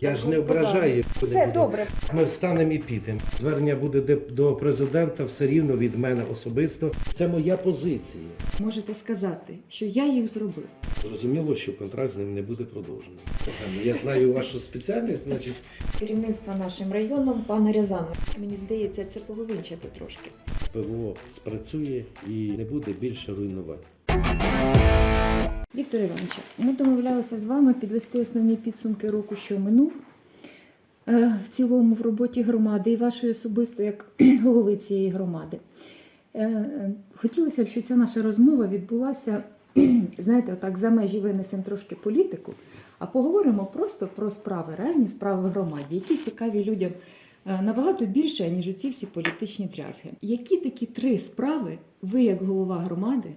Я ж не ображаю. Все добре. Ми встанемо і підемо. Звернення буде до президента все рівно від мене особисто. Це моя позиція. Можете сказати, що я їх зробив. Зрозуміло, що контракт з ним не буде продовжений. Я знаю вашу спеціальність, значить, Керівництво нашим районом, пана Рязанова. Мені здається, це поговинчати трошки. ПВО спрацює і не буде більше руйнувати. Віктор Іванович, ми домовлялися з вами підвести основні підсумки року, що минув е, в цілому в роботі громади і вашої особисто як голови цієї громади. Е, е, Хотілося б, щоб ця наша розмова відбулася, знаєте, отак за межі винесемо трошки політику, а поговоримо просто про справи, реальні справи в громаді, які цікаві людям набагато більше, ніж усі всі політичні дрязги. Які такі три справи ви, як голова громади,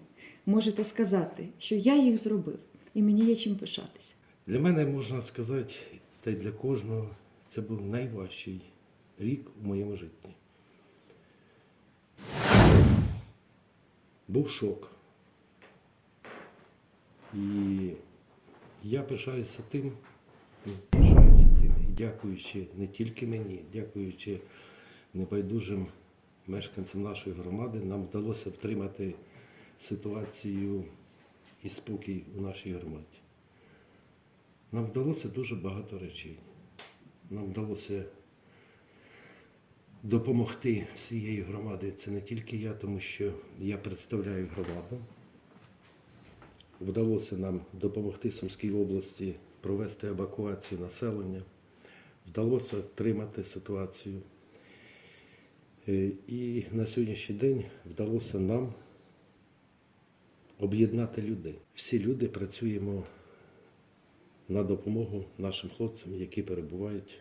можете сказати, що я їх зробив, і мені є чим пишатися? Для мене можна сказати, та й для кожного, це був найважчий рік у моєму житті. Був шок. І я пишаюся тим, ну, пишаюся тим, і дякуючи не тільки мені, дякуючи небайдужим мешканцям нашої громади, нам вдалося втримати ситуацію і спокій у нашій громаді. Нам вдалося дуже багато речей. Нам вдалося допомогти всієї громади. Це не тільки я, тому що я представляю громаду. Вдалося нам допомогти Сумській області провести евакуацію населення. Вдалося втримати ситуацію. Е, І на сьогоднішній день вдалося нам об'єднати людей. Всі люди працюємо на допомогу нашим хлопцям, які перебувають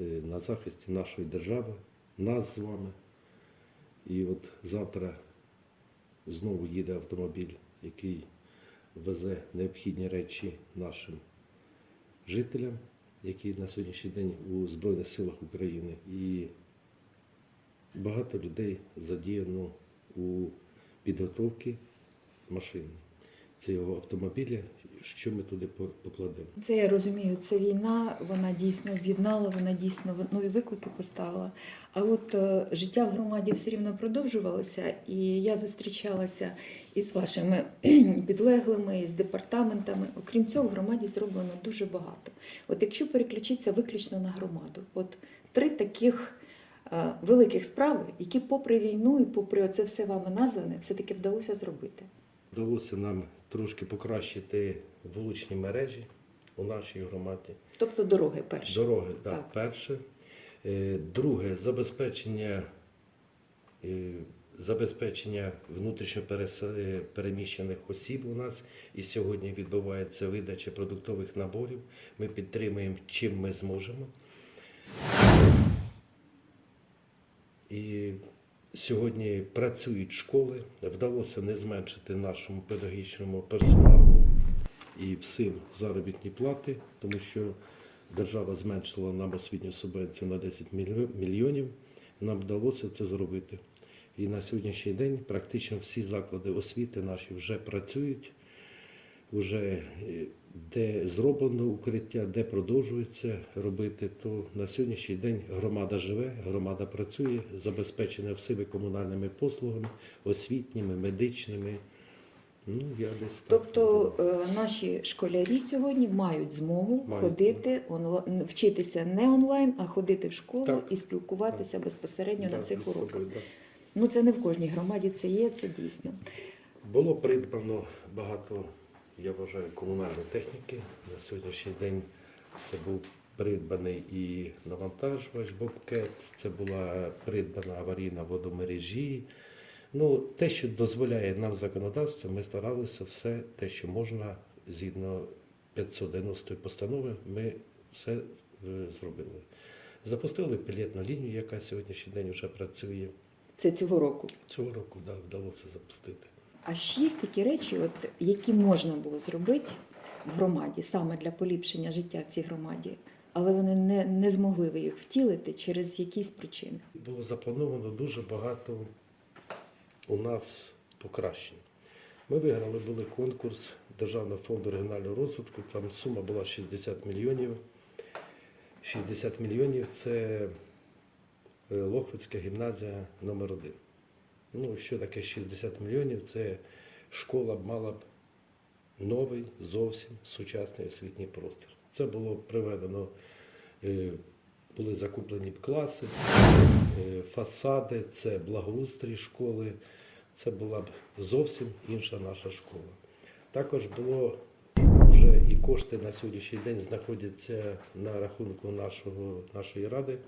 е, на захисті нашої держави, нас з вами. І от завтра знову їде автомобіль, який везе необхідні речі нашим жителям, які на сьогоднішній день у Збройних силах України. І багато людей задіяно у підготовці машини цього автомобіля, що ми туди по- покладемо. Це я розумію, це війна, вона дійсно об'єднала, вона дійсно нові виклики поставила. А от е, життя в громаді все рівно продовжувалося, і я зустрічалася із вашими підлеглими, з департаментами. Окрім цього, в громаді зроблено дуже багато. От якщо переключитися виключно на громаду, от три таких е, великих справи, які попри війну і попри це все вами назване, все-таки вдалося зробити. Вдалося нам трошки покращити вуличні мережі у нашій громаді. Тобто дороги перші. Дороги, да, Так. перше. Е, Друге, забезпечення, е, забезпечення внутрішньо е, переміщених осіб у нас. І сьогодні відбувається видача продуктових наборів. Ми підтримуємо, чим ми зможемо. І сьогодні працюють школи. Вдалося не зменшити нашому педагогічному персоналу і всім заробітні плати, тому що держава зменшила нам освітню субвенцію на 10 мільйонів. Нам вдалося це зробити. І на сьогоднішній день практично всі заклади освіти наші вже працюють, вже е, де зроблено укриття, де продовжується робити, то на сьогоднішній день громада живе, громада працює, забезпечена всіми комунальними послугами, освітніми, медичними. Ну, я десь Тобто е, наші школярі сьогодні мають змогу Мають. ходити онлайн, вчитися не онлайн, а ходити в школу Так. і спілкуватися безпосередньо Да, на цих уроках. Ну це не в кожній громаді це є, це дійсно. Було придбано багато, я вважаю, комунальної техніки. На сьогоднішній день це був придбаний і навантажувач Бобкет, це була придбана аварійна водомережі. Ну, те, що дозволяє нам законодавство, ми старалися все те, що можна згідно 590 постанови, ми все е, зробили. Запустили пілетну лінію, яка сьогоднішній день вже працює. Це цього року. Цього року да, вдалося запустити. А ще є такі речі, от, які можна було зробити в громаді саме для поліпшення життя в цій громаді, але вони не, не змогли ви їх втілити через якісь причини. Було заплановано дуже багато у нас покращень. Ми виграли були конкурс Державного фонду регіонального розвитку. Там сума була 60 мільйонів. 60 мільйонів це е, Лохвицька гімназія номер 1 Ну, що таке 60 мільйонів? Це школа мала б новий, зовсім сучасний освітній простір. Це було приведено, е, були закуплені б класи, е, фасади, це благоустрій школи. Це була б зовсім інша наша школа. Також було вже і кошти на сьогоднішній день знаходяться на рахунку нашого, нашої ради.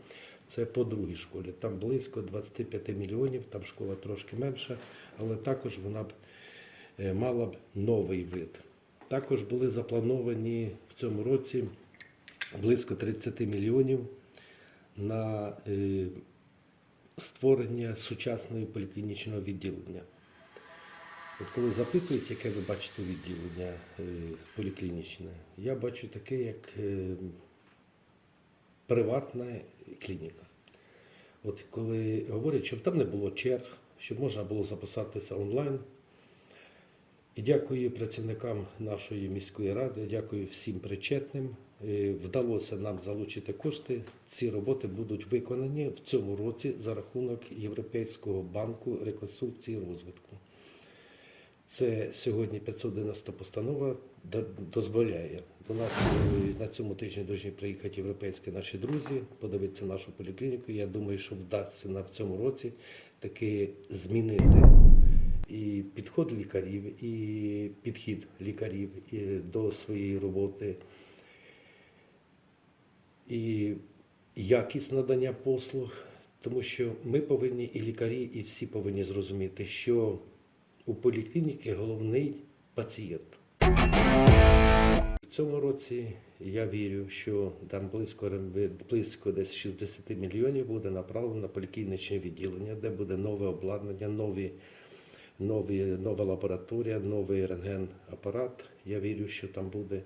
Це по другій школі. Там близько 25 мільйонів, там школа трошки менша, але також вона б е, мала б новий вид. Також були заплановані в цьому році близько 30 мільйонів на е, створення сучасного поліклінічного відділення. От коли запитують, яке ви бачите відділення е, поліклінічне, я бачу таке, як приватна клініка. От коли говорять, щоб там не було черг, щоб можна було записатися онлайн. І дякую працівникам нашої міської ради, дякую всім причетним. Е, Вдалося нам залучити кошти. Ці роботи будуть виконані в цьому році за рахунок Європейського банку реконструкції і розвитку. Це сьогодні 590 постанова дозволяє. До нас е, на цьому тижні повинні приїхати європейські наші друзі, подивитися нашу поліклініку. Я думаю, що вдасться на в цьому році таки змінити і підход лікарів, і підхід лікарів до своєї роботи, і якість надання послуг, тому що ми повинні, і лікарі, і всі повинні зрозуміти, що у поліклініки головний пацієнт. В цьому році я вірю, що там близько, близько десь 60 мільйонів буде направлено на поліклінічне відділення, де буде нове обладнання, нові, нові, нова лабораторія, новий рентген-апарат. Я вірю, що там буде.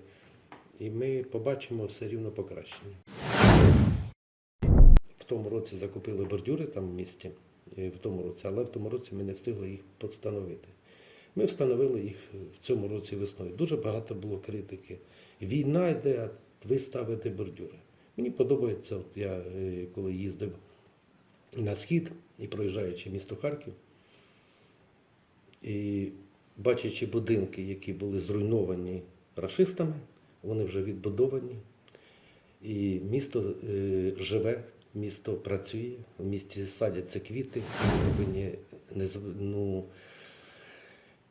І ми побачимо все рівно покращення. В тому році закупили бордюри там в місті, в тому році, але в тому році ми не встигли їх встановити. Ми встановили їх в цьому році весною. Дуже багато було критики. Війна йде, а ви ставите бордюри. Мені подобається, от я е, коли їздив на схід і проїжджаючи місто Харків, і бачачи будинки, які були зруйновані рашистами, вони вже відбудовані. І місто е, живе, місто працює, в місті садяться квіти. Повинні не, ну,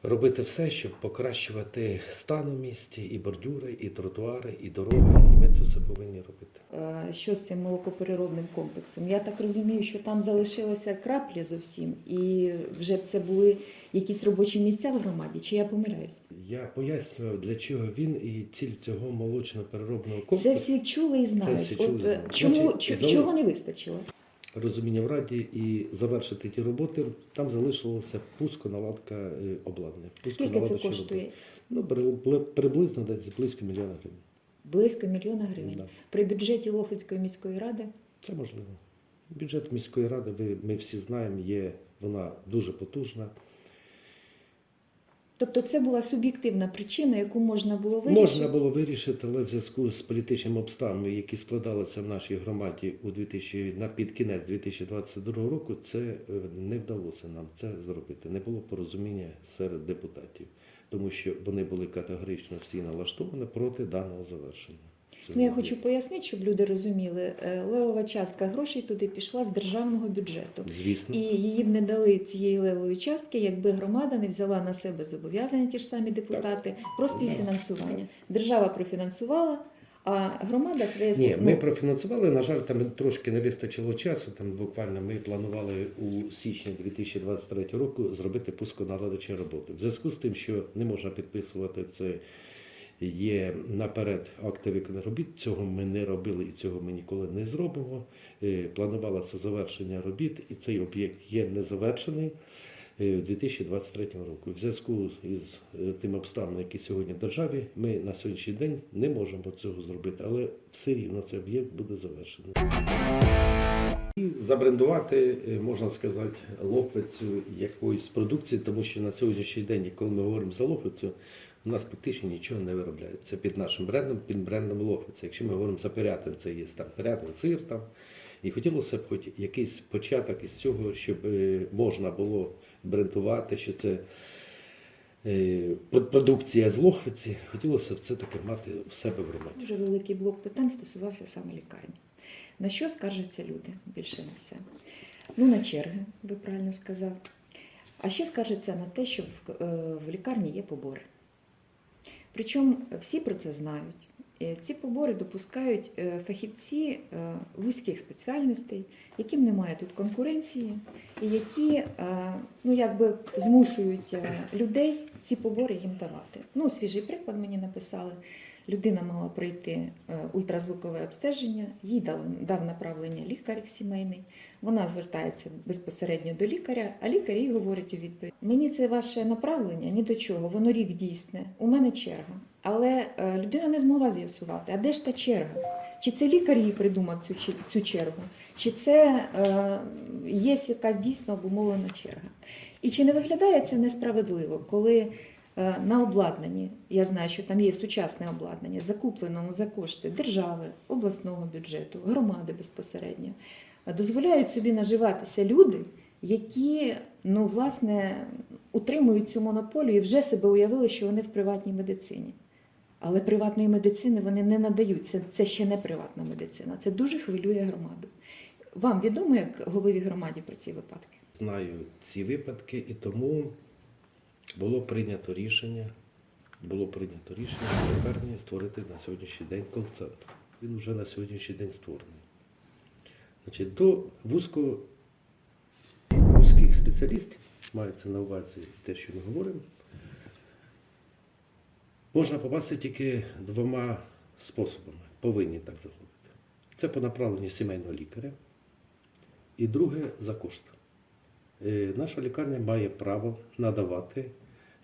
робити все, щоб покращувати стан у місті, і бордюри, і тротуари, і дороги. І ми це все повинні робити. Е, Що з цим молокопереробним комплексом? Я так розумію, що там залишилися краплі зовсім, і вже б це були якісь робочі місця в громаді, чи я помиляюсь? Я пояснював, для чого він і ціль цього молочно-переробного Це комплексу. всі чули і знають. всі чули От е, знають. чому Значить, чо- зали- чого не вистачило? розуміння в раді і завершити ті роботи. Там залишилося пусконаладка е, обладнання. Скільки це коштує? роботи. Ну, при- приблизно десь близько мільйона гривень. Близько мільйона гривень. Да. При бюджеті Лохвицької міської ради Це можливо. Бюджет міської ради, ви, ми всі знаємо, є вона дуже потужна. Тобто це була суб'єктивна причина, яку можна було вирішити. Можна було вирішити, але в зв'язку з політичними обставинами, які складалися в нашій громаді у 2000, на під кінець 2022 року, це е, не вдалося нам це зробити. Не було порозуміння серед депутатів, тому що вони були категорично всі налаштовані проти даного завершення. Ну, я хочу пояснити, щоб люди розуміли, е, левова частка грошей туди пішла з державного бюджету. Звісно. І її б не дали цієї левої частки, якби громада не взяла на себе зобов'язання, ті ж самі депутати, про співфінансування. Держава профінансувала, а громада своє Ні, ну, ми профінансували. На жаль, там трошки не вистачило часу. Там буквально ми планували у січні 2023 року зробити пусконаладочні роботи. В зв'язку з тим, що не можна підписувати це. Є наперед акти виконаних робіт. Цього ми не робили і цього ми ніколи не зробимо. Е, Планувалося завершення робіт, і цей об'єкт є незавершений в 2023 року. В зв'язку із е, тими обставинами, які сьогодні в державі, ми на сьогоднішній день не можемо цього зробити, але все рівно цей об'єкт буде завершений. Забрендувати, е, можна сказати, лохвицю якоїсь продукції, тому що на сьогоднішній день, коли ми говоримо за лохвицю, У нас практично нічого не виробляється під нашим брендом, під брендом Лохвиця. Якщо ми говоримо за Пирятин, це є там Пирятин, сир там. І хотілося б хоч якийсь початок із цього, щоб е, можна було брендувати, що це е, продукція з Лохвиці. Хотілося б це таке мати в себе в громаді. Дуже великий блок питань стосувався саме лікарні. На що скаржаться люди більше на все? Ну, на черги, ви правильно сказав. А ще скаржаться на те, що е, в лікарні є побори. Причому всі про це знають. Е, Ці побори допускають е, фахівці е, вузьких спеціальностей, яким немає тут конкуренції, і які ну, якби змушують людей ці побори їм давати. Ну, свіжий приклад мені написали. Людина мала пройти е, ультразвукове обстеження, їй дав, направлення лікар сімейний. Вона звертається безпосередньо до лікаря, а лікар їй говорить у відповідь: мені це ваше направлення ні до чого, воно рік дійсне, у мене черга. Але е, людина не змогла з'ясувати, а де ж та черга? Чи це лікар їй придумав цю, цю чергу, чи це е, є якась дійсно обумовлена черга? І чи не виглядає це несправедливо, коли на обладнанні, я знаю, що там є сучасне обладнання, закупленому за кошти держави, обласного бюджету, громади безпосередньо, е, дозволяють собі наживатися люди, які ну, власне, утримують цю монополію і вже себе уявили, що вони в приватній медицині. Але приватної медицини вони не надають. Це, це ще не приватна медицина. Це дуже хвилює громаду. Вам відомо, як голові громаді про ці випадки? Знаю ці випадки, і тому було прийнято рішення, було прийнято рішення лікарні створити на сьогоднішній день кол-центр. Він вже на сьогоднішній день створений. Значить, до вузького, вузьких спеціалістів, мається на увазі те, що ми говоримо, можна попасти тільки двома способами. Повинні так заходити. Це по направленню сімейного лікаря, і друге за кошти. Е, Наша лікарня має право надавати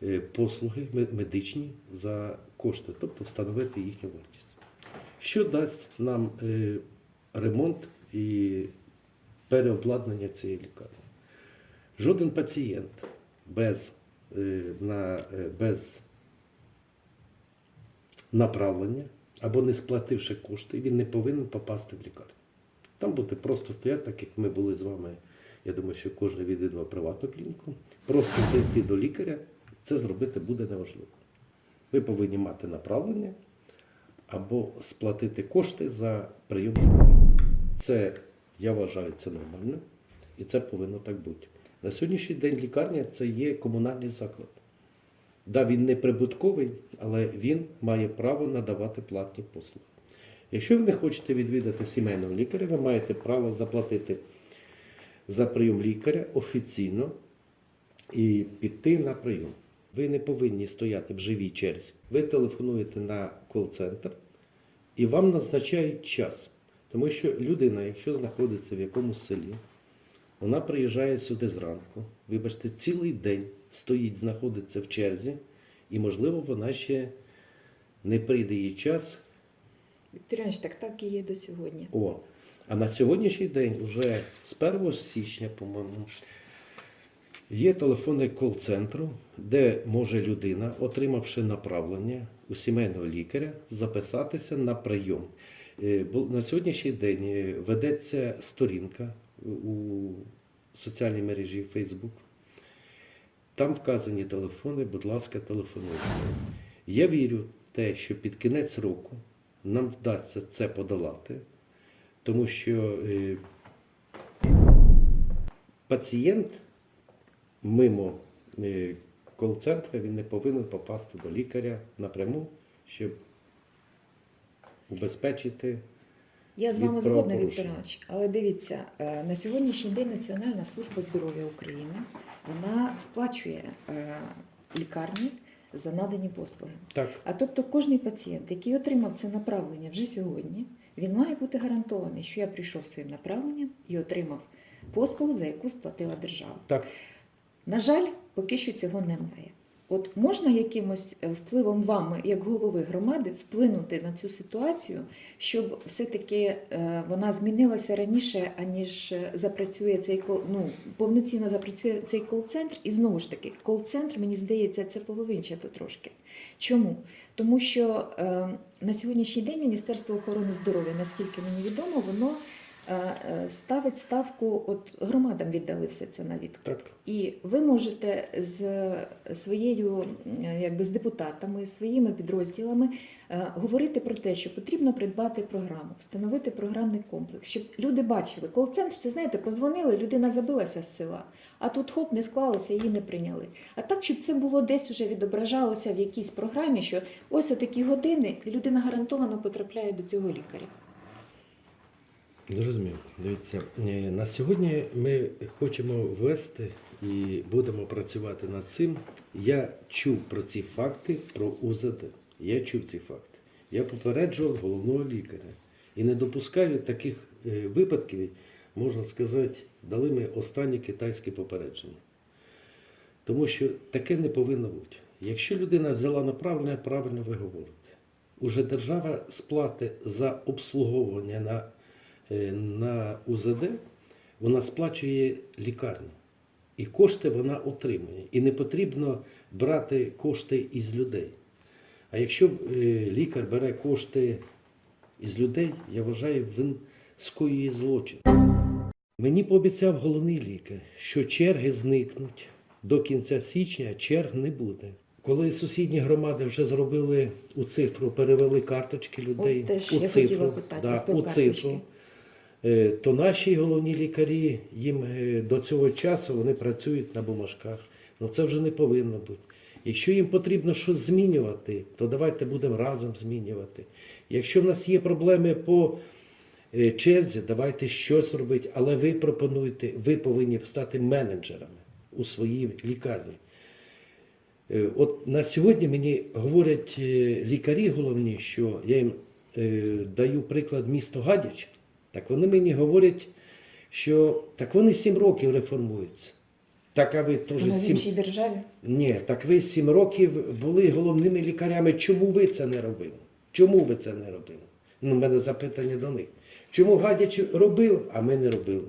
е, послуги медичні за кошти, тобто встановити їхню вартість. Що дасть нам е, ремонт і переобладнання цієї лікарні? Жоден пацієнт без, на, без направлення або не сплативши кошти, він не повинен попасти в лікарню. Там буде просто стояти, так як ми були з вами. Я думаю, що кожен відвідував приватну клініку. Просто зайти до лікаря, це зробити буде неможливо. Ви повинні мати направлення або сплатити кошти за прийом. Це, я вважаю, це нормально і це повинно так бути. На сьогоднішній день лікарня це є комунальний заклад. Да, він не прибутковий, але він має право надавати платні послуги. Якщо ви не хочете відвідати сімейного лікаря, ви маєте право заплатити за прийом лікаря офіційно і піти на прийом. Ви не повинні стояти в живій черзі. Ви телефонуєте на кол-центр і вам назначають час. Тому що людина, якщо знаходиться в якомусь селі, вона приїжджає сюди зранку, вибачте, цілий день стоїть, знаходиться в черзі, і, можливо, вона ще не прийде її час, Віктор так так і є до сьогодні. О, а на сьогоднішній день, вже з 1 січня, по-моєму, є телефонний кол-центру, де може людина, отримавши направлення у сімейного лікаря, записатися на прийом. Е, На сьогоднішній день е, ведеться сторінка у соціальній мережі Facebook. Там вказані телефони, будь ласка, телефонуйте. Я вірю в те, що під кінець року нам вдасться це подолати, тому що е, пацієнт мимо е, кол-центру він не повинен попасти до лікаря напряму, щоб убезпечити. Я з вами згодна, Віктор. Іванович, але дивіться, е, на сьогоднішній день Національна служба здоров'я України вона сплачує лікарні за надані послуги. Так, А тобто кожний пацієнт, який отримав це направлення вже сьогодні, він має бути гарантований, що я прийшов своїм направленням і отримав послугу, за яку сплатила держава. так. На жаль, поки що цього немає. От можна якимось е, впливом вами, як голови громади, вплинути на цю ситуацію, щоб все-таки е, вона змінилася раніше, аніж е, запрацює цей ну, повноцінно запрацює цей кол-центр. І знову ж таки, кол-центр, мені здається, це половинчато трошки. Чому? Тому що е, на сьогоднішній день Міністерство охорони здоров'я, наскільки мені відомо, воно ставить ставку, от громадам віддали все це на відкуп. Так. І ви можете з своєю, е, якби з депутатами, своїми підрозділами е, говорити про те, що потрібно придбати програму, встановити програмний комплекс, щоб люди бачили. Кол-центр, це знаєте, позвонили, людина забилася з села, а тут хоп, не склалося, її не прийняли. А так, щоб це було десь уже відображалося в якійсь програмі, що ось такі години, і людина гарантовано потрапляє до цього лікаря. Зрозумів. Дивіться, е, на сьогодні ми хочемо ввести і будемо працювати над цим. Я чув про ці факти про УЗД. Я чув ці факти. Я попереджував головного лікаря. І не допускаю таких е, випадків, можна сказати, дали ми останнє китайське попередження. Тому що таке не повинно бути. Якщо людина взяла направлення, правильно ви говорите. Уже держава сплати за обслуговування на, на УЗД, вона сплачує лікарню. І кошти вона отримує. І не потрібно брати кошти із людей. А якщо е, лікар бере кошти із людей, я вважаю, він скоює злочин. Мені пообіцяв головний лікар, що черги зникнуть. До кінця січня черг не буде. Коли сусідні громади вже зробили у цифру, перевели карточки людей От теж у я цифру, про у цифру, е, то наші головні лікарі їм е, до цього часу вони працюють на бумажках. Ну це вже не повинно бути. Якщо їм потрібно щось змінювати, то давайте будемо разом змінювати. Якщо в нас є проблеми по е, черзі, давайте щось робити, але ви пропонуєте, ви повинні стати менеджерами у своїй лікарні. Е, От на сьогодні мені говорять е, лікарі головні, що я їм е, даю приклад місто Гадяч, так вони мені говорять, що так вони сім років реформуються. Так, а ви теж Тому в сім... іншій державі. Ні, так ви сім років були головними лікарями. Чому ви це не робили? Чому ви це не робили? Ну, в мене запитання до них. Чому Гадяч робив, а ми не робили?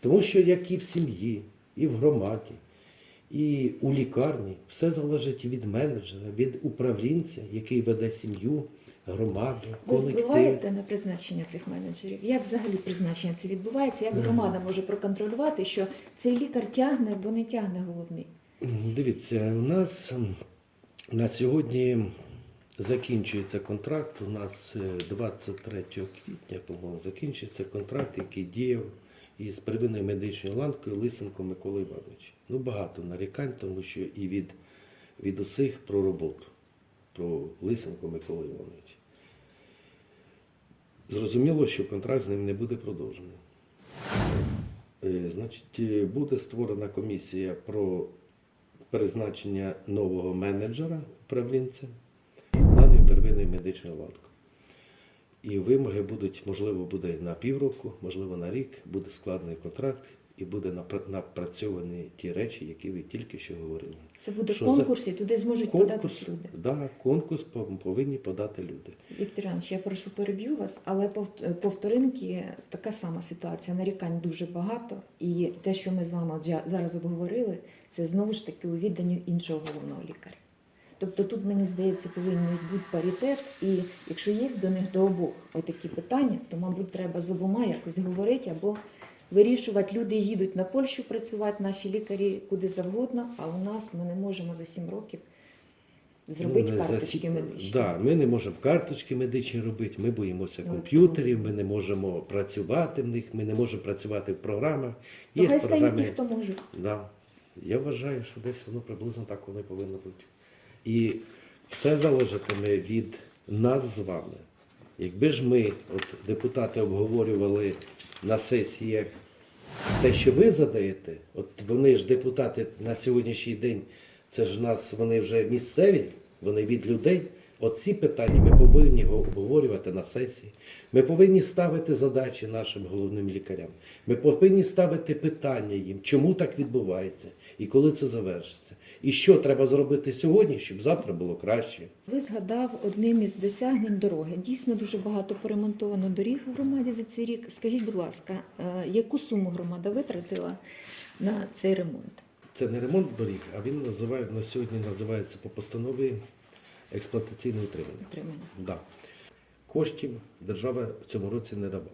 Тому що як і в сім'ї, і в громаді, і у лікарні все залежить від менеджера, від управлінця, який веде сім'ю, громаду, Ви впливаєте на призначення цих менеджерів? Як взагалі призначення це відбувається? Як громада може проконтролювати, що цей лікар тягне або не тягне головний? Дивіться, у нас на сьогодні закінчується контракт. У нас е, 23 квітня, по-моєму, закінчується контракт, який діяв із первинною медичною ланкою Лисенко Миколи Івановича. Ну, багато нарікань, тому що і від, від усіх про роботу, про Лисенко Миколи Івановича. Зрозуміло, що контракт з ним не буде продовжений. Е, Значить, е, буде створена комісія про призначення нового менеджера управлінця даної первинної медичної ланки. І вимоги будуть, можливо, буде на півроку, можливо, на рік, буде складений контракт і буде напра- напрацьовані ті речі, які ви тільки що говорили. Це буде Що конкурс, і туди зможуть податись люди. Да, конкурс пов- повинні подати люди. Віктор Іванович, я прошу переб'ю вас, але повт- по вторинки така сама ситуація. Нарікань дуже багато, і те, що ми з вами зараз обговорили, це знову ж таки у відданні іншого головного лікаря. Тобто тут, мені здається, повинен бути паритет, і якщо є до них до обох отакі питання, то, мабуть, треба з обома якось говорити або вирішувати. Люди їдуть на Польщу працювати, наші лікарі куди завгодно, а у нас ми не можемо за сім років зробити Ну, за карточки сі- медичні. Да, ми не можемо карточки медичні робити, ми боїмося Ну, комп'ютерів, ми не можемо працювати в них, ми не можемо працювати в програмах. То Є хай стають програми. ті, хто може. Да. Я вважаю, що десь воно приблизно так воно і повинно бути. І все залежатиме від нас з вами. Якби ж ми, от депутати, обговорювали на сесіях те, що ви задаєте, от вони ж депутати на сьогоднішній день, це ж у нас вони вже місцеві, вони від людей Оці питання ми повинні обговорювати на сесії. Ми повинні ставити задачі нашим головним лікарям. Ми повинні ставити питання їм, чому так відбувається і коли це завершиться. І що треба зробити сьогодні, щоб завтра було краще. Ви згадав одним із досягнень дороги. Дійсно дуже багато поремонтовано доріг в громаді за цей рік. Скажіть, будь ласка, е, яку суму громада витратила на цей ремонт? Це не ремонт доріг, а він називає на сьогодні називається по постанові експлуатаційне утримання. Отримання? Да. Коштів держава в цьому році не давала.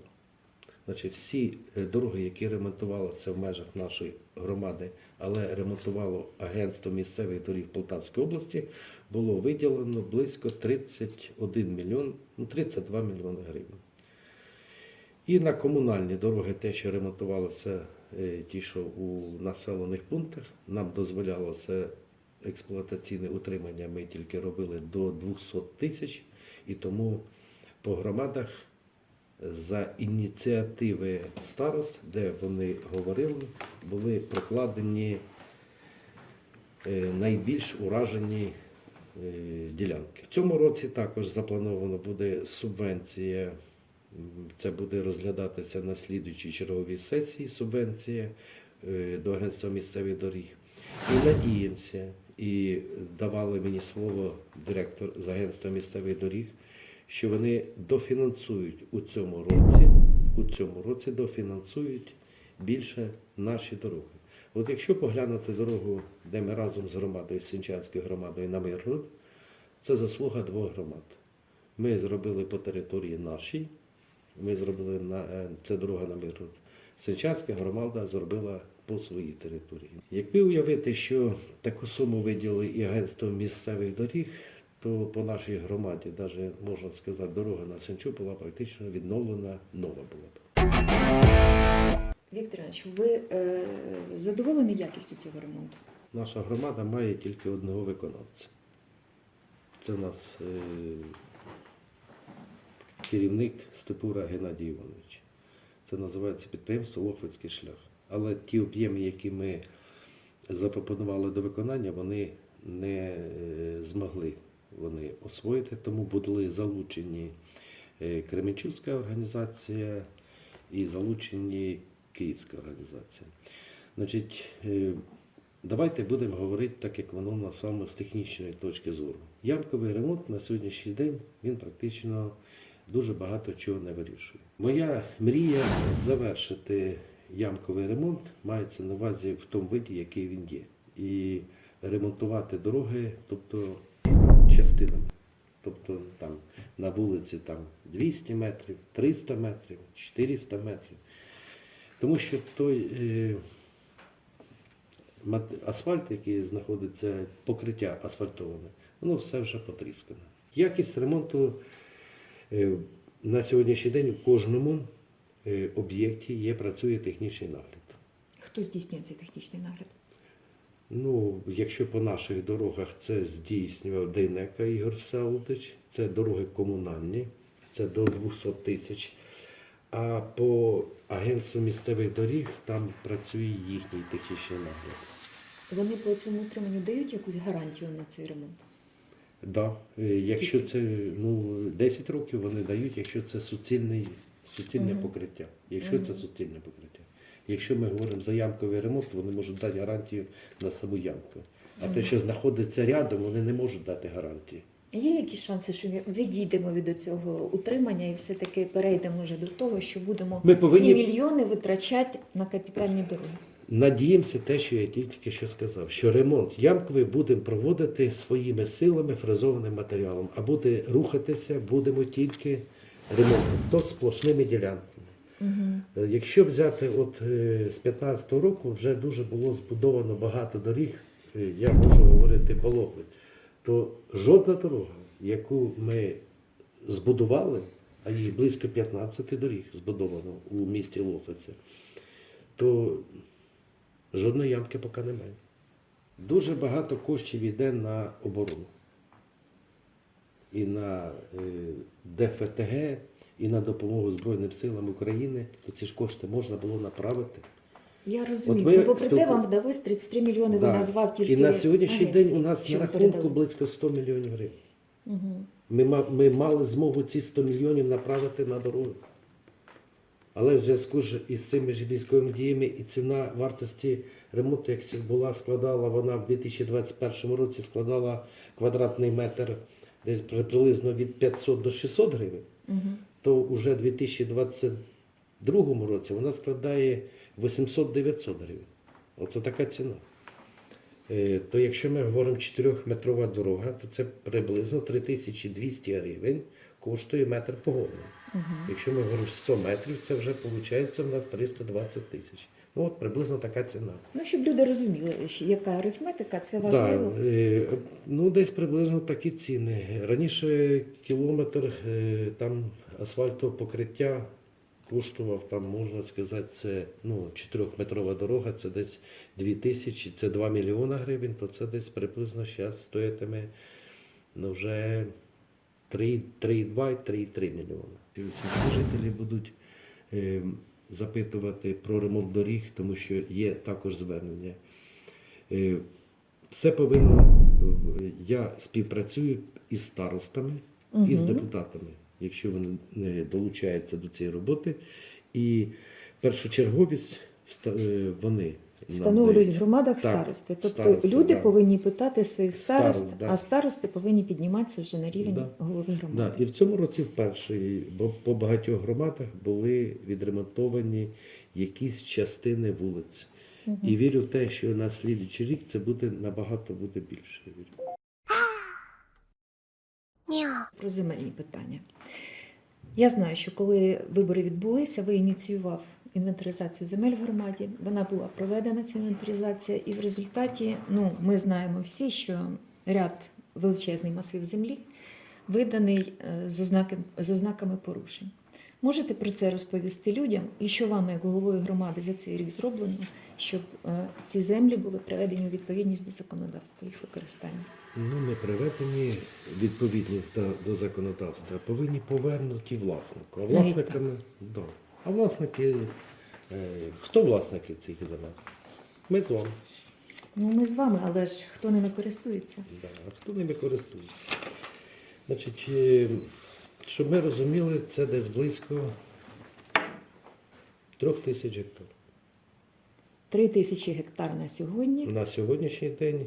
Значить, всі е, дороги, які ремонтувалися в межах нашої громади, але ремонтувало агентство місцевих доріг Полтавської області, було виділено близько 31 мільйон, ну 32 мільйони гривень. І на комунальні дороги, те, що ремонтувалося, е, ті, що у населених пунктах, нам дозволялося експлуатаційне утримання, ми тільки робили до 200 тисяч, і тому по громадах за ініціативи старост, де вони говорили, були прокладені е, найбільш уражені е, ділянки. В цьому році також заплановано буде субвенція. Це буде розглядатися на слідуючій черговій сесії субвенція е, до агентства місцевих доріг. І надіємося, і давали мені слово директор з агентства місцевих доріг, що вони дофінансують у цьому році, у цьому році дофінансують більше наші дороги. От якщо поглянути дорогу, де ми разом з громадою, з Сінчанською громадою на Миргород, це заслуга двох громад. Ми зробили по території нашій, ми зробили на е, це дорога на Миргород. Сенчанська громада зробила по своїй території. Якби уявити, що таку суму виділили і агентство місцевих доріг, то по нашій громаді, навіть можна сказати, дорога на Сенчу була практично відновлена, нова була б. Віктор Іванович, ви е, задоволені якістю цього ремонту? Наша громада має тільки одного виконавця. Це у нас е, керівник Степура Геннадій Іванович. Це називається підприємство Лохвицький шлях. Але ті об'єми, які ми запропонували до виконання, вони не е, змогли вони освоїти, тому були залучені е, Кременчуцька організація і залучені Київська організація. Значить, е, давайте будемо говорити так, як воно на саме з технічної точки зору. Ямковий ремонт на сьогоднішній день він практично дуже багато чого не вирішує. Моя мрія завершити ямковий ремонт мається на увазі в тому виді, який він є. І ремонтувати дороги, тобто частинами. Тобто там на вулиці там 200 метрів, 300 метрів, 400 метрів. Тому що той е, асфальт, який знаходиться, покриття асфальтоване, воно все вже потріскане. Якість ремонту на сьогоднішній день у кожному е, об'єкті є, працює технічний нагляд. Хто здійснює цей технічний нагляд? Ну, якщо по наших дорогах це здійснював Дейнека Ігор Всеволодович, це дороги комунальні, це до 200 тисяч. А по агентству місцевих доріг там працює їхній технічний нагляд. Вони по цьому утриманню дають якусь гарантію на цей ремонт? Да. е, Якщо це ну, 10 років вони дають, якщо це суцільний, суцільне Мгм. покриття. Якщо це суцільне покриття. Якщо ми говоримо за ямковий ремонт, вони можуть дати гарантію на саму ямку. А те, що знаходиться рядом, вони не можуть дати гарантії. Є якісь шанси, що ми відійдемо від цього утримання і все-таки перейдемо вже до того, що будемо Ми повинні- ці мільйони витрачати на капітальні дороги? Надіємося те, що я тільки що сказав, що ремонт ямковий будемо проводити своїми силами фрезованим матеріалом, а буде рухатися будемо тільки ремонтом, то сплошними ділянками. Угу. Якщо взяти от е, з 15-го року, вже дуже було збудовано багато доріг, е, я можу говорити по Лохвиці, то жодна дорога, яку ми збудували, а їх близько 15 доріг збудовано у місті Лохвиця, то жодної ямки поки немає. Дуже багато коштів йде на оборону. І на е, ДФТГ, і на допомогу Збройним силам України, то ці ж кошти можна було направити. Я розумію. ми Ну, попри те, вам вдалося 33 мільйони, ви назвав тільки І на сьогоднішній агенції, день у нас на рахунку передали. близько 100 мільйонів гривень. Угу. Ми, ми мали змогу ці 100 мільйонів направити на дороги. Але в зв'язку ж із цими ж військовими діями і ціна вартості ремонту, як була, складала вона в 2021 році складала квадратний метр десь приблизно від 500 до 600 гривень, то вже в 2022 році вона складає 800-900 гривень. Оце така ціна. Е, То якщо ми говоримо 4-метрова дорога, то це приблизно 3200 гривень коштує метр погодний. Якщо ми говоримо 100 метрів, це вже виходить в нас 320 тисяч. Ну от приблизно така ціна. Ну, щоб люди розуміли, яка арифметика, це важливо. Да, е, ну, десь приблизно такі ціни. Раніше кілометр е, там асфальтового покриття коштував, там, можна сказати, це ну, 4-метрова дорога, це десь 2 тисячі, це 2 мільйона гривень, то це десь приблизно зараз стоятиме ну, вже 3,2-3,3 мільйони. І Всі жителі будуть е, запитувати про ремонт доріг, тому що є також звернення. Е, все повинно. Я співпрацюю із старостами і з депутатами, якщо вони долучаються до цієї роботи. І першочерговість е, вони Встановлюють в громадах Так, старости. Тобто старости, люди да. повинні питати своїх старост, Старост, да. а старости повинні підніматися вже на рівень Да. голови громади. Да, і в цьому році вперше, бо по багатьох громадах були відремонтовані якісь частини вулиць. І вірю в те, що на слідуючий рік це буде набагато буде більше. я вірю. Про земельні питання. Я знаю, що коли вибори відбулися, ви ініціював інвентаризацію земель в громаді. Вона була проведена ця інвентаризація, і в результаті ну, ми знаємо всі, що ряд величезний масив землі виданий е, з, ознаки, з ознаками порушень. Можете про це розповісти людям, і що вам, як головою громади, за цей рік зроблено, щоб е, ці землі були приведені у відповідність до законодавства їх використання? Ну, не приведені відповідність до, законодавства, повинні повернуті власнику. А власниками, да. А власники, е, хто власники цих земель? Ми з вами. Ну, ми з вами, але ж хто ними користується? Да. А хто ними користується? Значить, е, щоб ми розуміли, це десь близько трьох тисяч гектар. Три тисячі гектар на сьогодні. На сьогоднішній день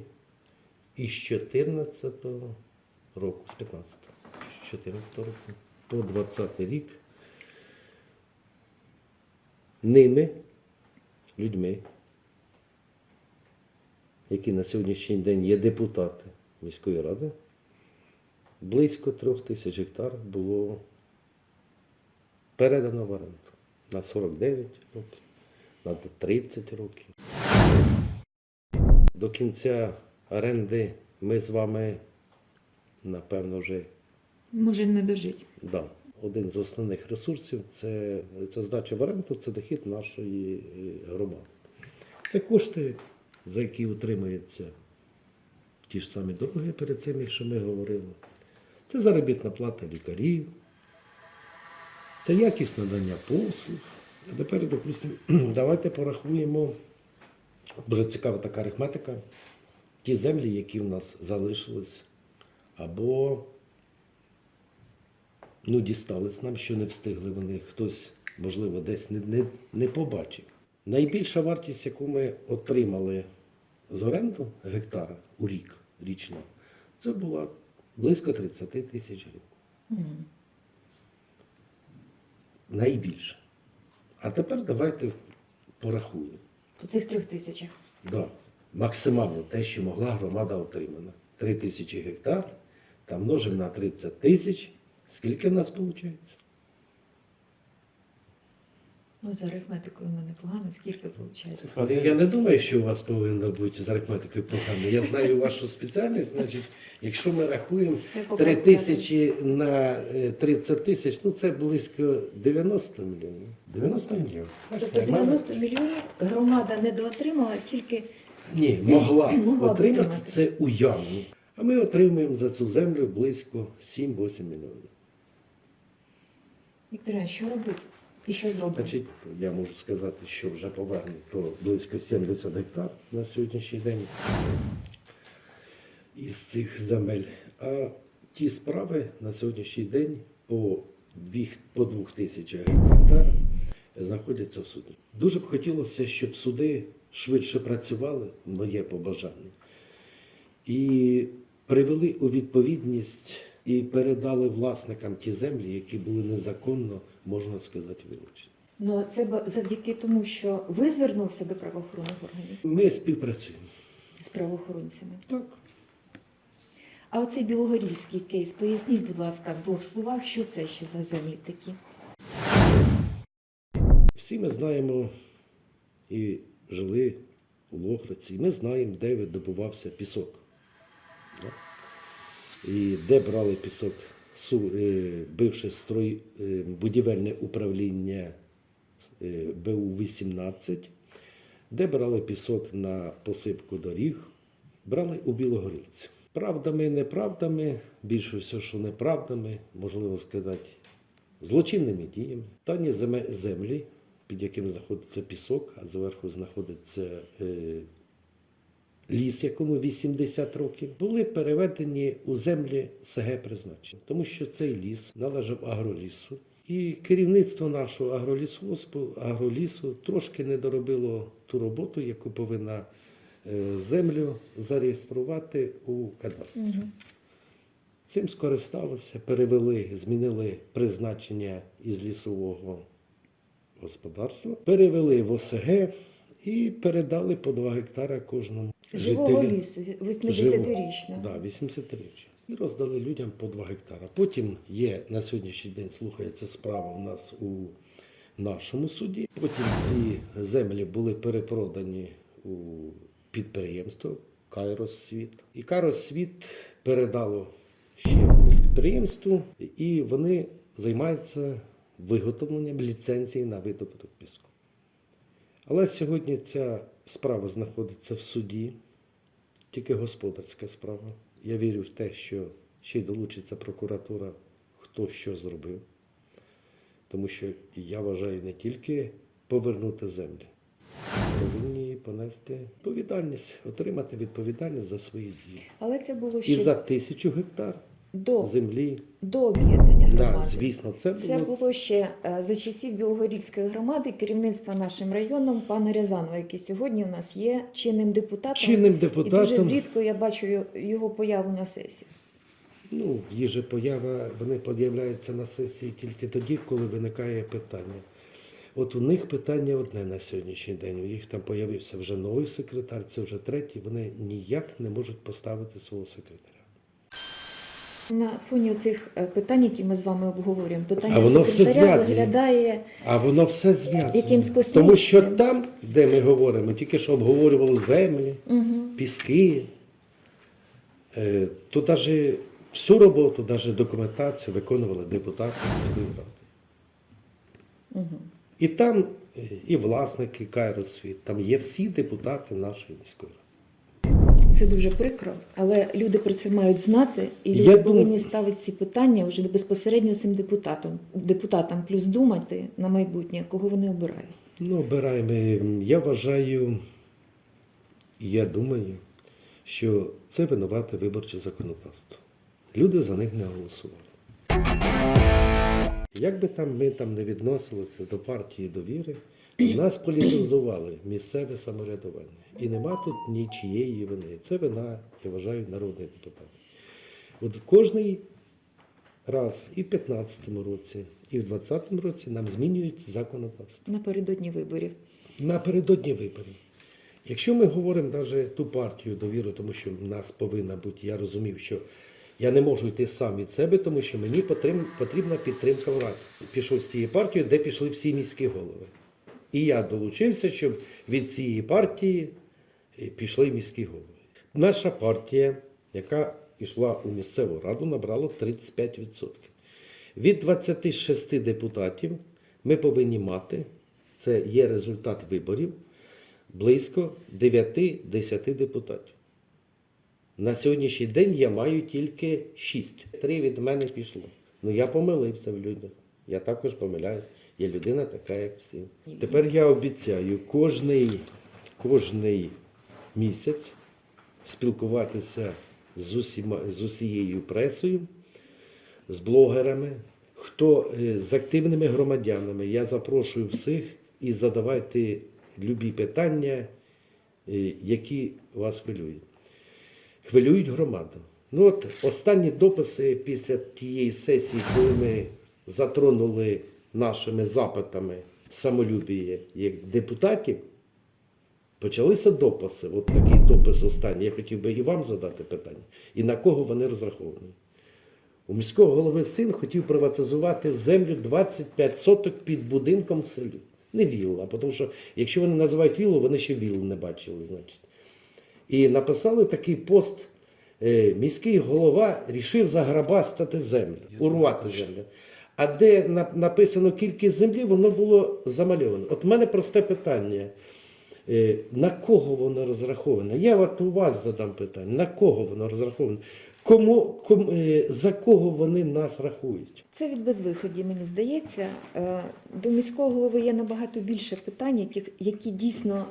із 14 року, з 15 з 14 року по 20 рік ними, людьми, які на сьогоднішній день є депутати міської ради, близько трьох тисяч гектар було передано в оренду на 49 років, на 30 років. До кінця оренди ми з вами, напевно, вже Може не дожить. да, один з основних ресурсів це, це здача в оренду, це дохід нашої е, громади. Це кошти, за які утримуються ті ж самі дороги перед цим, що ми говорили. Це заробітна плата лікарів, це якість надання послуг. А тепер, допустимо, давайте порахуємо, дуже цікава така арифметика, ті землі, які в нас залишились, або ну, дістались нам, що не встигли вони, хтось, можливо, десь не, не, не побачив. Найбільша вартість, яку ми отримали з оренду гектара у рік річно, це була близько 30 тисяч гривень. Найбільше. А тепер давайте порахуємо. По цих трьох тисячах. Да. Максимально те, що могла громада отримана. 3 тисячі гектар, та множимо на 30 тисяч. Скільки в нас виходить? Ну, з арифметикою в мене погано, скільки виходить? Але я не думаю, що у вас повинно бути з арифметикою погано. Я знаю вашу спеціальність, значить, якщо ми рахуємо 3 тисячі на е, 30 тисяч, ну це близько 90 мільйонів. 90 мільйонів. Тобто Бачите, в мене- 90 мільйонів громада недоотримала тільки Ні, могла, Могла отримати. це уявно. А ми отримуємо за цю землю близько 7-8 мільйонів. Вікторія, що робити? І що зробити? Значить, я можу сказати, що вже повернуто близько 70 гектар на сьогоднішній день із цих земель. А ті справи на сьогоднішній день по дві, по двох тисячах гектар знаходяться в суді. Дуже б хотілося, щоб суди швидше працювали, моє побажання, і привели у відповідність і передали власникам ті землі, які були незаконно, можна сказати, вилучені. Ну це завдяки тому, що ви звернувся до правоохоронних органів Ми співпрацюємо. з правоохоронцями. Так. А оцей білогорівський кейс, поясніть, будь ласка, в двох словах, що це ще за землі такі? Всі ми знаємо і жили у Лохвиці, і ми знаємо, де видобувався пісок. Да? І де брали пісок е, бивше строй, е, будівельне управління е, БУ-18, де брали пісок на посипку доріг, брали у Білогорівці. Правдами, неправдами, більше все, що неправдами, можливо сказати, злочинними діями. Земе- землі, під яким знаходиться пісок, а зверху знаходиться ліс, якому 80 років, були переведені у землі СГ призначення, тому що цей ліс належав агролісу. І керівництво нашого агролісгоспу, агролісу трошки не доробило ту роботу, яку повинна е, землю зареєструвати у кадастрі. Цим скористалися, перевели, змінили призначення із лісового господарства, перевели в ОСГ і передали по 2 гектара кожному Живого жителю. лісу, Живого. 80-річного. Да, 80 річчя. І роздали людям по 2 гектара. Потім є на сьогоднішній день слухається справа у нас у нашому суді. Потім ці землі були перепродані у підприємство Кайрос Світ. І Кайрос Світ передало ще підприємству, і вони займаються виготовленням ліцензії на видобуток піску. Але сьогодні ця справа знаходиться в суді, тільки господарська справа. Я вірю в те, що ще й долучиться прокуратура, хто що зробив. Тому що я вважаю не тільки повернути землі, повинні понести відповідальність, отримати відповідальність за свої дії. Але це було ще І за тисячу гектар до, землі. до об'єднання Да, звісно, це Це було було ще е, за часів Білогорівської громади керівництва нашим районом пана Рязанова, який сьогодні у нас є чинним депутатом. чинним І дуже депутатом. рідко я бачу його- появу на сесії. Ну, їх же поява, вони появляються на сесії тільки тоді, коли виникає питання. От у них питання одне на сьогоднішній день. У їх там появився вже новий секретар, це вже третій. Вони ніяк не можуть поставити свого секретаря. На фоні цих питань, які ми з вами обговорюємо, питання А воно все виглядає А воно все. Якимсь Тому що там, де ми говоримо, тільки що обговорювали землі, угу. піски, е, то навіть всю роботу, навіть документацію виконували депутати міської ради. Угу. І там е, і власники Кайросвіт, там є всі депутати нашої міської ради. Це дуже прикро, але люди про це мають знати, і Я люди думаю- повинні ставити ці питання вже безпосередньо цим депутатам, депутатам, плюс думати на майбутнє, кого вони обирають. Ну, обираємо. Я вважаю, я думаю, що це винувате виборче законодавство. Люди за них не голосували. Як би там ми там не відносилися до партії довіри, нас політизували місцеве самоврядування. І нема тут нічієї вини. Це вина, я вважаю, народних депутатів. От кожний раз і в 2015 році, і в 2020 році нам змінюють законодавство Напередодні виборів. напередодні виборів. Якщо ми говоримо навіть ту партію довіру, тому що в нас повинна бути, я розумів, що я не можу йти сам від себе, тому що мені потрібна, підтримка влади. Пішов з тієї партії, де пішли всі міські голови. І я долучився, щоб від цієї партії пішли міські голови. Наша партія, яка йшла у місцеву раду, набрала 35%. Від 26 депутатів ми повинні мати, це є результат виборів, близько 9-10 депутатів. На сьогоднішній день я маю тільки 6. Три від мене пішло. Ну я помилився в людях. Я також помиляюсь. Я людина така, як всі. Тепер я обіцяю кожний, кожний місяць спілкуватися з, усіма, з усією пресою з блогерами, хто е, з активними громадянами. Я запрошую всіх і задавайте любі питання, е, які вас хвилюють. Хвилюють громаду. Ну от останні дописи після тієї сесії, коли ми затронули нашими запитами самолюбіє як депутатів, почалися дописи. От такий допис останній. Я хотів би і вам задати питання. І на кого вони розраховані? У міського голови син хотів приватизувати землю 25 соток під будинком в селі. Не вілла, тому що якщо вони називають віллу, вони ще віллу не бачили, значить. І написали такий пост. е, Міський голова рішив заграбастати землю, урвати землю. А де написано кількість землі, воно було замальовано. От в мене просте питання. Е, На кого воно розраховане? Я от у вас задам питання. На кого воно розраховане? Кому, кому, е, за кого вони нас рахують? Це від безвиході, мені здається. Е, До міського голови є набагато більше питань, які, які дійсно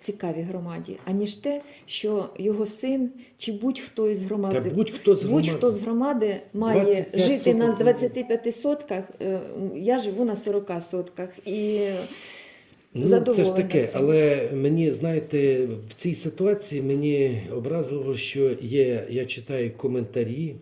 цікаві громаді, аніж те, що його син чи будь-хто із громади, Та будь-хто з громади. будь-хто з громади має 25 жити на соток. 25 сотках. Я живу на 40 сотках. І Ну, це ж таке, цим. але мені, знаєте, в цій ситуації мені образливо, що є, я читаю коментарі,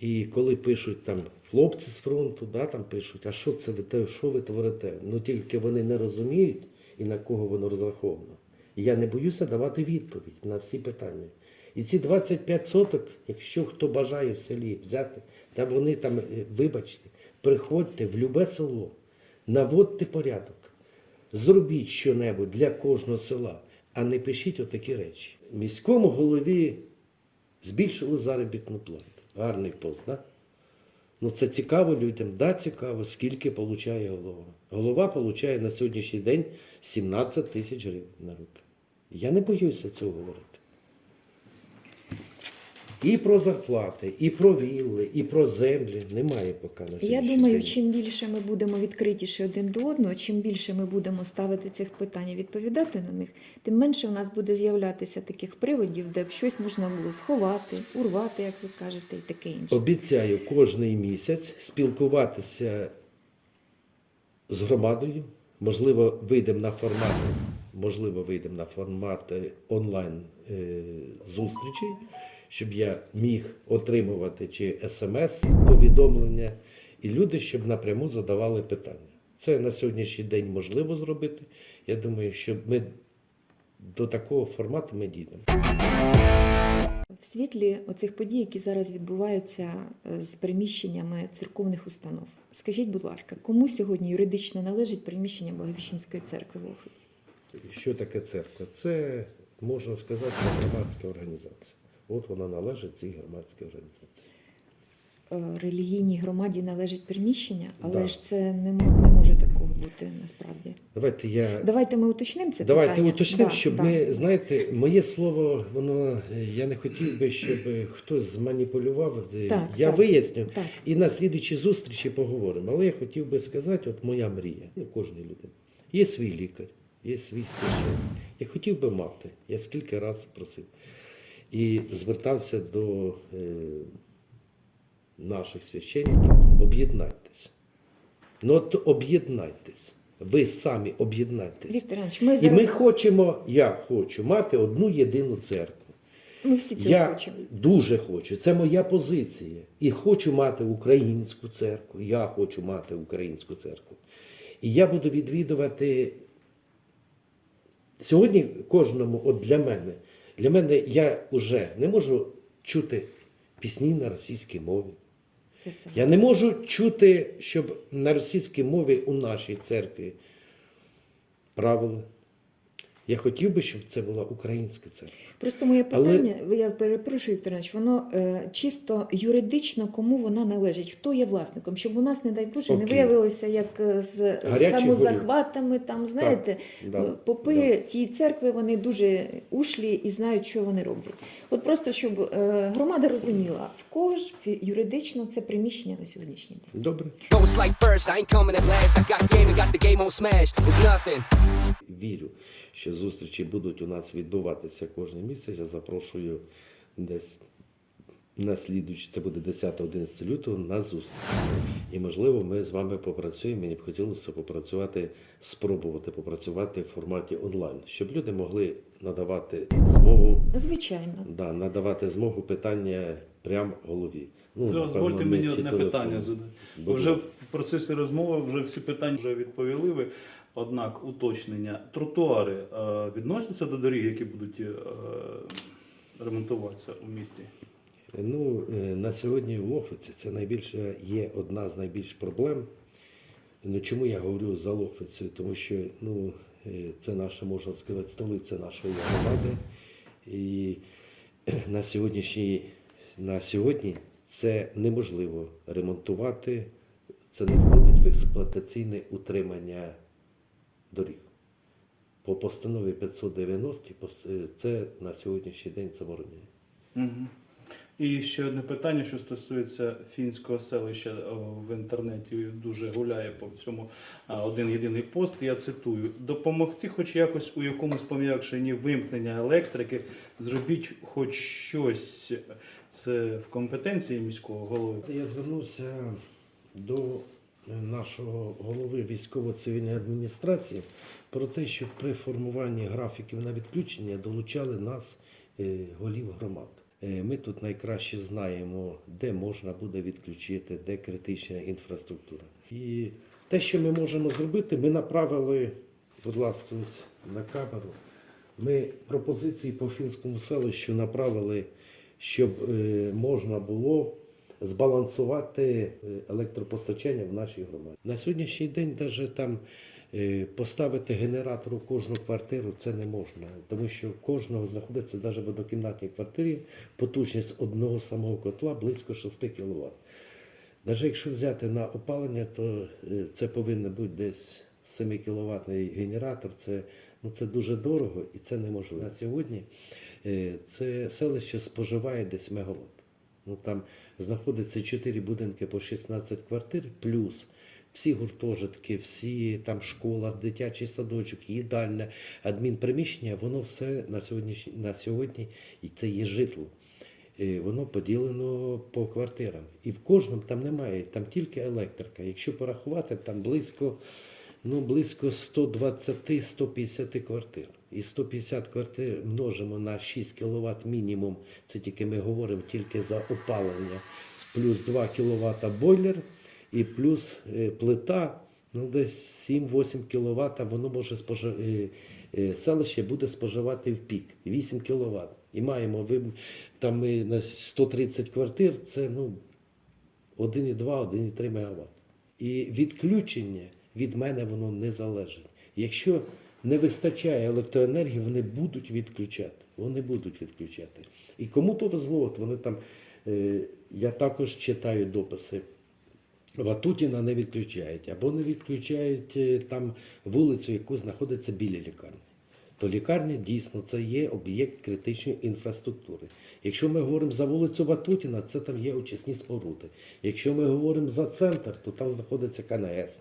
і коли пишуть там хлопці з фронту, да, там пишуть, а що це ви те- що ви творите? Ну тільки вони не розуміють і на кого воно розраховано. І я не боюся давати відповідь на всі питання. І ці 25 соток, якщо хто бажає в селі взяти, та вони там, е, вибачте, приходьте в любе село, наводьте порядок, зробіть щонебудь для кожного села, а не пишіть отакі речі. Міському голові збільшили заробітну плату. Гарний пост, да? Ну це цікаво людям, да, цікаво, скільки получає голова. Голова получає на сьогоднішній день 17 тисяч гривень на руки. Я не боюся цього говорити. І про зарплати, і про вілли, і про землі немає поки на Я думаю, день. чим більше ми будемо відкритіші один до одного, чим більше ми будемо ставити цих питань і відповідати на них, тим менше у нас буде з'являтися таких приводів, де б щось можна було сховати, урвати, як ви кажете, і таке інше. Обіцяю кожний місяць спілкуватися з громадою. Можливо, вийдемо на формат, можливо, вийдемо на формат е, онлайн е, зустрічей, щоб я міг отримувати чи смс повідомлення, і люди, щоб напряму задавали питання. Це на сьогоднішній день можливо зробити. Я думаю, що ми до такого формату ми дійдемо. В світлі оцих подій, які зараз відбуваються е, з приміщеннями церковних установ. Скажіть, будь ласка, кому сьогодні юридично належить приміщення Благовіщенської церкви в Охриці? Що таке церква? Це можна сказати громадська організація. От вона належить цій громадській організації. Е, Релігійній громаді належить приміщення, але Да. ж це не, не може такого бути насправді. Давайте я Давайте ми уточнимо це давайте питання. уточнимо, Да, щоб да. ми знаєте, моє слово, воно е, я не хотів би, щоб хтось зманіпулював. Е, Так, я так. виясню Так. і на слідуючій зустрічі поговоримо. Але я хотів би сказати, от моя мрія, ну кожної людини. Є свій лікар, є свій священник. Я хотів би мати. Я скільки разів просив. І звертався до е, наших священників, об'єднайтесь. Ну от об'єднайтесь. Ви самі Іванович, ми І ми хочемо, я хочу мати одну єдину церкву. ми всі цього Я хочемо. дуже хочу. Це моя позиція. І хочу мати українську церкву. Я хочу мати українську церкву. І я буду відвідувати сьогодні кожному, от для мене, для мене я вже не можу чути пісні на російській мові. Я не можу чути, щоб на російській мові у нашій церкві правили. Я хотів би, щоб це була українська церква. Просто моє Але- питання, я перепрошую, Віктор Іванович, воно е, чисто юридично кому вона належить, хто є власником, щоб у нас, не дай Боже, не виявилося як е, з Гарячі самозахватами, там, знаєте, да, е, попи да. тієї церкви, вони дуже ушлі і знають, що вони роблять. От просто, щоб е, громада розуміла, в кого ж юридично це приміщення на сьогоднішній день. Добре. Вірю, що зустрічі будуть у нас відбуватися кожен місяць. Я запрошую десь на слідуючий, це буде 10-11 лютого, на зустріч. І можливо, ми з вами попрацюємо. Мені б хотілося попрацювати, спробувати попрацювати в форматі онлайн, щоб люди могли надавати змогу, Звичайно. да, надавати змогу питання прямо голові. Ну, Дозвольте мені одне питання задати. Вже в процесі розмови вже всі питання вже відповіли ви. Однак уточнення. Тротуари е, відносяться до доріг, які будуть е, ремонтуватися у місті? Ну, е, на сьогодні в Лохвиці це найбільше є одна з найбільш проблем. Ну, чому я говорю за Лохвицею? Тому що ну, це наша, можна сказати, столиця нашої громади. І на сьогоднішній на сьогодні це неможливо ремонтувати, це не входить в експлуатаційне утримання доріг. По постанові 590 е, це на сьогоднішній день заборонено. Угу. І ще одне питання, що стосується фінського селища в інтернеті дуже гуляє по всьому один єдиний пост. Я цитую: допомогти, хоч якось у якомусь пом'якшенні вимкнення електрики, зробіть хоч щось. Це в компетенції міського голови. Я звернувся до нашого голови військово-цивільної адміністрації про те, щоб при формуванні графіків на відключення долучали нас, е, голів громад. Е, Ми тут найкраще знаємо, де можна буде відключити, де критична інфраструктура. І те, що ми можемо зробити, ми направили, будь ласка, на камеру. Ми пропозиції по фінському селищу направили, щоб е, можна було збалансувати е, електропостачання в нашій громаді. На сьогоднішній день навіть там е, поставити генератор у кожну квартиру це не можна, тому що кожного знаходиться навіть в однокімнатній квартирі потужність одного самого котла близько 6 кВт. Навіть якщо взяти на опалення, то е, це повинен бути десь 7 кВт генератор. Це, ну, це дуже дорого і це неможливо. На сьогодні це селище споживає десь мегаватт. Ну, там знаходиться 4 будинки по 16 квартир, плюс всі гуртожитки, всі там школа, дитячий садочок, їдальня, адмінприміщення, воно все на сьогодні, на сьогодні і це є житло. Е, Воно поділено по квартирам. І в кожному там немає, там тільки електрика. Якщо порахувати, там близько, ну, близько 120-150 квартир. І 150 квартир множимо на 6 кВт мінімум. Це тільки ми говоримо тільки за опалення, плюс 2 кВт бойлер і плюс е, плита. Ну, десь 7-8 кВт воно може споживати. Селище буде споживати в пік 8 кВт. І маємо ви там ми на 130 квартир, це ну 1,2, 1,3 МВт. І відключення від мене воно не залежить. Якщо не вистачає електроенергії, вони будуть відключати. Вони будуть відключати. І кому повезло, от вони там, е, я також читаю дописи. Ватутіна не відключають, або не відключають е, там вулицю, яку знаходиться біля лікарні. То лікарня дійсно це є об'єкт критичної інфраструктури. Якщо ми говоримо за вулицю Ватутіна, це там є очисні споруди. Якщо ми говоримо за центр, то там знаходиться КНС.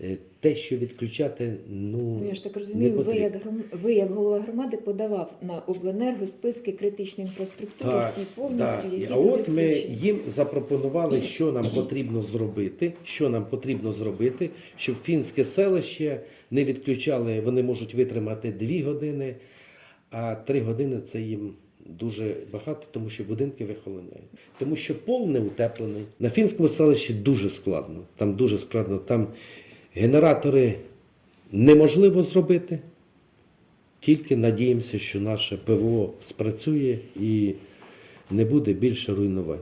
Е, Те, що відключати, ну, Ну, я ж так розумію, ви як, гром- ви як голова громади подавав на обленерго списки критичної інфраструктури, всі повністю, так. які а туди от ми включені. їм запропонували, що нам потрібно зробити, що нам потрібно зробити, щоб фінське селище не відключали, вони можуть витримати 2 години, а 3 години це їм дуже багато, тому що будинки вихолоняють. Тому що пол не утеплений. На фінському селищі дуже складно. Там дуже складно. Там генератори неможливо зробити. Тільки надіємося, що наше ПВО спрацює і не буде більше руйнувань.